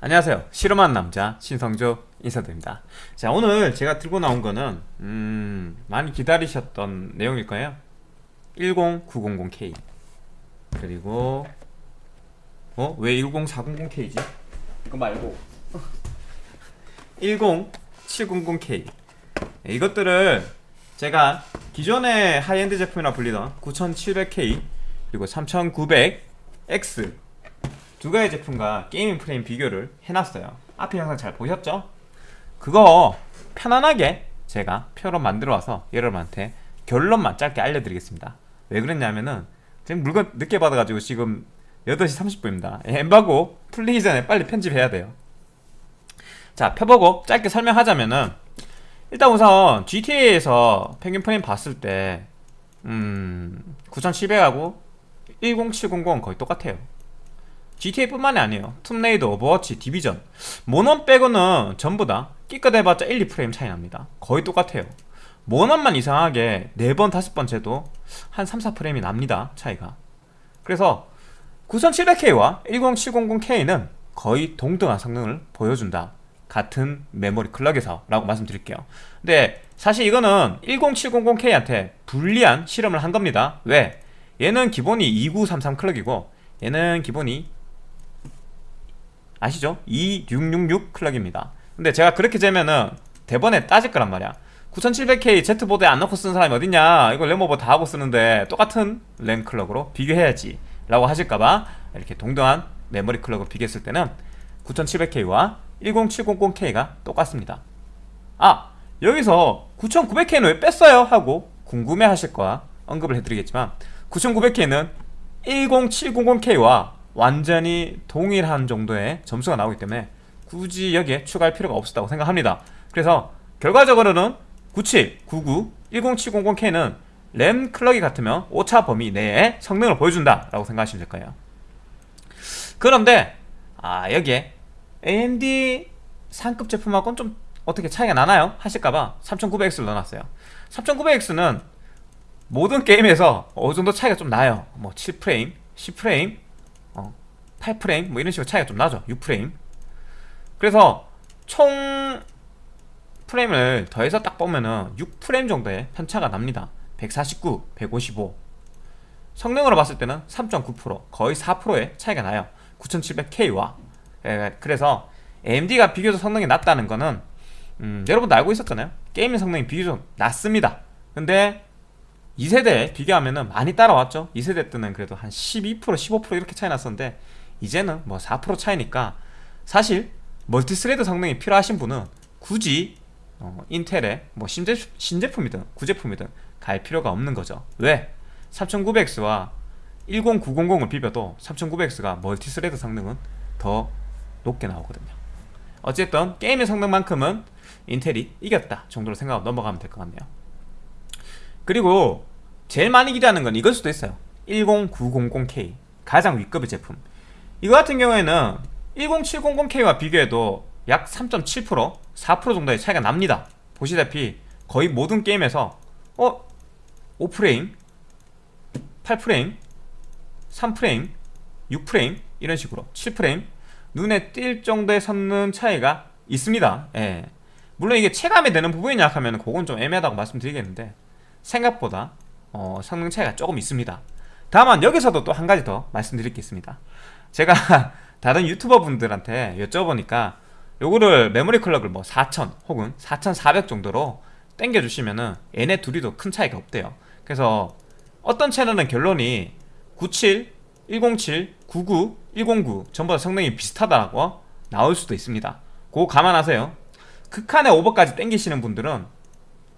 안녕하세요. 실험한 남자 신성조 인사드립니다. 자 오늘 제가 들고 나온 거는 음, 많이 기다리셨던 내용일 거예요. 10900K 그리고 어? 왜 10400K지? 이거 말고. 10700K 이것들을 제가 기존의 하이엔드 제품이라 불리던 9700K 그리고 3900X 두 가지 제품과 게이밍 프레임 비교를 해놨어요. 앞에 영상 잘 보셨죠? 그거 편안하게 제가 표로 만들어 와서 여러분한테 결론만 짧게 알려드리겠습니다. 왜 그랬냐면은 지금 물건 늦게 받아가지고 지금 8시 30분입니다. 엠바고 풀리기 전에 빨리 편집해야 돼요. 자 펴보고 짧게 설명하자면은 일단 우선 GTA에서 평균 프레임 봤을 때 음... 9700하고 10700 거의 똑같아요 GTA뿐만이 아니에요. 툼레이드, 오버워치, 디비전. 모넌 빼고는 전부 다 기껏 해봤자 1, 2프레임 차이 납니다. 거의 똑같아요. 모넌만 이상하게 4번, 5번 재도 한 3, 4프레임이 납니다 차이가. 그래서 9700K와 10700K는 거의 동등한 성능을 보여준다. 같은 메모리 클럭에서 라고 말씀드릴게요. 근데 사실 이거는 10700K한테 불리한 실험을 한 겁니다. 왜? 얘는 기본이 2933 클럭이고 얘는 기본이 아시죠? 2666 클럭입니다. 근데 제가 그렇게 재면은 대번에 따질 거란 말이야. 9700K Z보드에 안 넣고 쓰는 사람이 어딨냐? 이거 램오버 다 하고 쓰는데 똑같은 램 클럭으로 비교해야지 라고 하실까봐 이렇게 동등한 메모리 클럭으로 비교했을 때는 9700K와 10700K가 똑같습니다. 아 여기서 9900K는 왜 뺐어요? 하고 궁금해 하실 거야. 언급을 해드리겠지만 9900K는 10700K와 완전히 동일한 정도의 점수가 나오기 때문에 굳이 여기에 추가할 필요가 없었다고 생각합니다. 그래서 결과적으로는 97, 99, 10700K는 램 클럭이 같으면 오차 범위 내에 성능을 보여준다 라고 생각하시면 될 거예요. 그런데 아 여기에 AMD 상급 제품하고는 좀 어떻게 차이가 나나요? 하실까봐 3900X를 넣어놨어요. 3900X는 모든 게임에서 어느 정도 차이가 좀 나요. 뭐 7프레임, 10프레임, 어, 8프레임? 뭐 이런 식으로 차이가 좀 나죠. 6프레임. 그래서 총 프레임을 더해서 딱 보면은 6프레임 정도의 편차가 납니다. 149, 155 성능으로 봤을 때는 3.9% 거의 4%의 차이가 나요. 9700K와. 예, 그래서 AMD가 비교적 성능이 낮다는 거는 음, 여러분도 알고 있었잖아요. 게임의 성능이 비교적 낮습니다. 근데 2세대 비교하면 많이 따라왔죠. 2세대 때는 그래도 한 12% 15% 이렇게 차이 났었는데 이제는 뭐 4% 차이니까 사실 multithread 성능이 필요하신 분은 굳이 어, 인텔의 뭐 신제품, 신제품이든 구제품이든 갈 필요가 없는 거죠. 왜? 3900X와 10900을 비벼도 3900X가 multithread 성능은 더 높게 나오거든요. 어쨌든 게임의 성능만큼은 인텔이 이겼다 정도로 생각하고 넘어가면 될 것 같네요. 그리고 제일 많이 기대하는 건 이걸 수도 있어요. 10900K 가장 윗급의 제품 이거 같은 경우에는 10700K와 비교해도 약 3.7% 4% 정도의 차이가 납니다 보시다시피 거의 모든 게임에서 어? 5프레임 8프레임 3프레임 6프레임 이런 식으로 7프레임 눈에 띌 정도의 성능 차이가 있습니다 예. 물론 이게 체감이 되는 부분이냐 하면 그건 좀 애매하다고 말씀드리겠는데 생각보다 어, 성능 차이가 조금 있습니다 다만 여기서도 또 한 가지 더 말씀드릴 게 있습니다 제가 다른 유튜버 분들한테 여쭤보니까 요거를 메모리 클럭을 뭐 4000 혹은 4400 정도로 땡겨주시면은 얘네 둘이도 큰 차이가 없대요. 그래서 어떤 채널은 결론이 97, 107, 99, 109 전부 다 성능이 비슷하다고 나올 수도 있습니다. 그거 감안하세요. 극한의 오버까지 땡기시는 분들은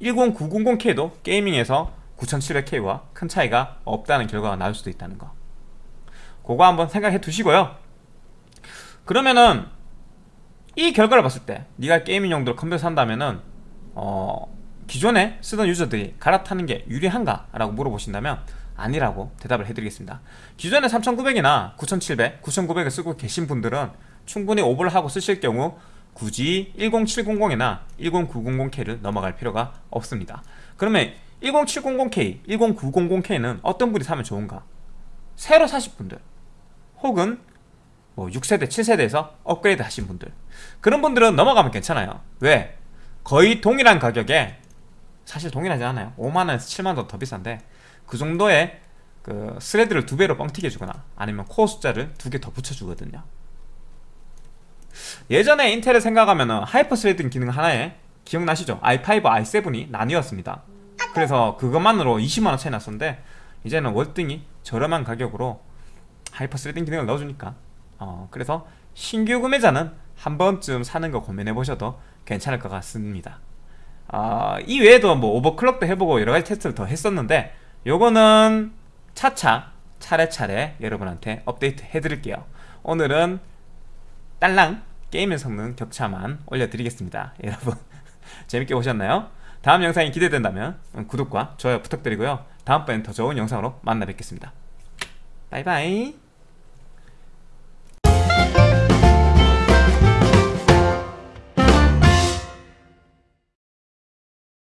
10900K도 게이밍에서 9700K와 큰 차이가 없다는 결과가 나올 수도 있다는 거 그거 한번 생각해 두시고요 그러면은 이 결과를 봤을 때 네가 게이밍 용도로 컴퓨터 산다면은 어 기존에 쓰던 유저들이 갈아타는 게 유리한가? 라고 물어보신다면 아니라고 대답을 해드리겠습니다 기존에 3900이나 9700, 9900을 쓰고 계신 분들은 충분히 오버를 하고 쓰실 경우 굳이 10700이나 10900K를 넘어갈 필요가 없습니다 그러면 10700K, 10900K는 어떤 분이 사면 좋은가? 새로 사실 분들 혹은 뭐 6세대, 7세대에서 업그레이드 하신 분들. 그런 분들은 넘어가면 괜찮아요. 왜? 거의 동일한 가격에 사실 동일하지 않아요. 5만원에서 7만원 더 비싼데 그 정도의 그 thread를 두 배로 뻥튀기 해주거나 아니면 코어 숫자를 두 개 더 붙여주거든요. 예전에 인텔을 생각하면 hyper-threading 기능 하나에 기억나시죠? i5, i7이 나뉘었습니다. 그래서 그것만으로 20만원 차이 났었는데 이제는 월등히 저렴한 가격으로 hyper-threading 기능을 넣어주니까. 어, 그래서 신규 구매자는 한 번쯤 사는 거 고민해 보셔도 괜찮을 것 같습니다. 어, 이 외에도 뭐 overclock도 해보고 여러 가지 테스트를 더 했었는데 요거는 차차 차례차례 여러분한테 업데이트 해드릴게요. 오늘은 딸랑 게임의 성능 격차만 올려드리겠습니다. 여러분 재밌게 보셨나요? 다음 영상이 기대된다면 구독과 좋아요 부탁드리고요. 다음번엔 더 좋은 영상으로 만나 뵙겠습니다. 바이바이